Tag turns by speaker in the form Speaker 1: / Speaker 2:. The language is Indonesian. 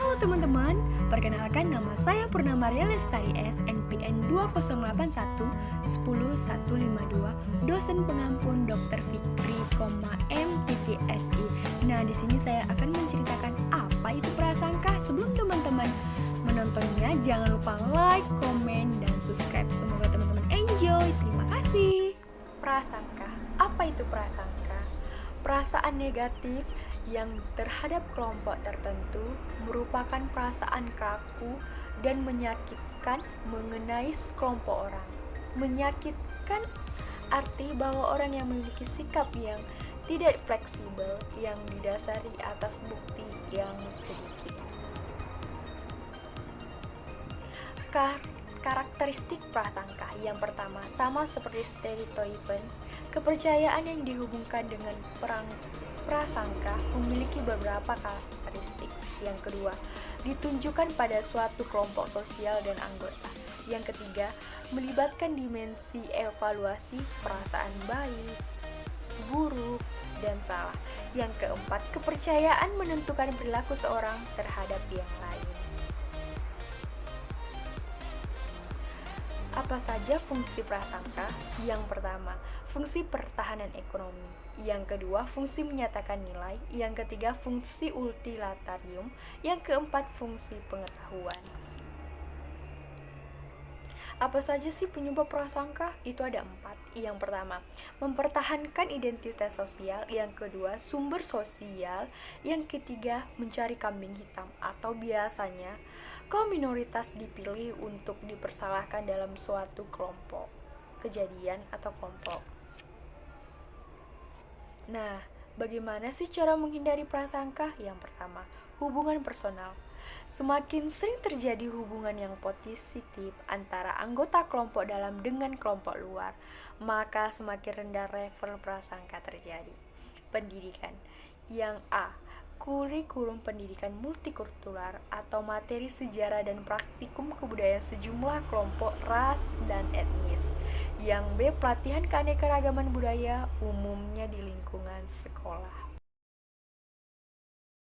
Speaker 1: Halo teman-teman, perkenalkan nama saya Purnama Ria Lestari S, NPN 2081 10152, dosen pengampun Dr. Fikri, MTTSI. Nah, di sini saya akan menceritakan apa itu prasangka. Sebelum teman-teman menontonnya, jangan lupa like, komen, dan subscribe. Semoga teman-teman enjoy. Terima kasih. Prasangka, apa itu prasangka? Perasaan negatif yang terhadap kelompok tertentu merupakan perasaan kaku dan menyakitkan mengenai sekelompok orang. Menyakitkan arti bahwa orang yang memiliki sikap yang tidak fleksibel yang didasari atas bukti yang sedikit. Kar karakteristik prasangka yang pertama sama seperti stereotypen, kepercayaan yang dihubungkan dengan perang prasangka memiliki beberapa karakteristik. Yang kedua, ditunjukkan pada suatu kelompok sosial dan anggota. Yang ketiga, melibatkan dimensi evaluasi perasaan baik, buruk, dan salah. Yang keempat, kepercayaan menentukan perilaku seorang terhadap yang lain. Apa saja fungsi prasangka? Yang pertama, fungsi pertahanan ekonomi. Yang kedua, fungsi menyatakan nilai. Yang ketiga, fungsi utilitarium. Yang keempat, fungsi pengetahuan. Apa saja sih penyebab prasangka? Itu ada empat. Yang pertama, mempertahankan identitas sosial. Yang kedua, sumber sosial. Yang ketiga, mencari kambing hitam atau biasanya kaum minoritas dipilih untuk dipersalahkan dalam suatu kelompok, kejadian atau kelompok. Nah, bagaimana sih cara menghindari prasangka? Yang pertama, hubungan personal. Semakin sering terjadi hubungan yang positif antara anggota kelompok dalam dengan kelompok luar, maka semakin rendah level prasangka terjadi. Pendidikan yang A kurikulum pendidikan multikultural atau materi sejarah dan praktikum kebudayaan sejumlah kelompok ras dan etnis. Yang B pelatihan keanekaragaman budaya umumnya di lingkungan sekolah.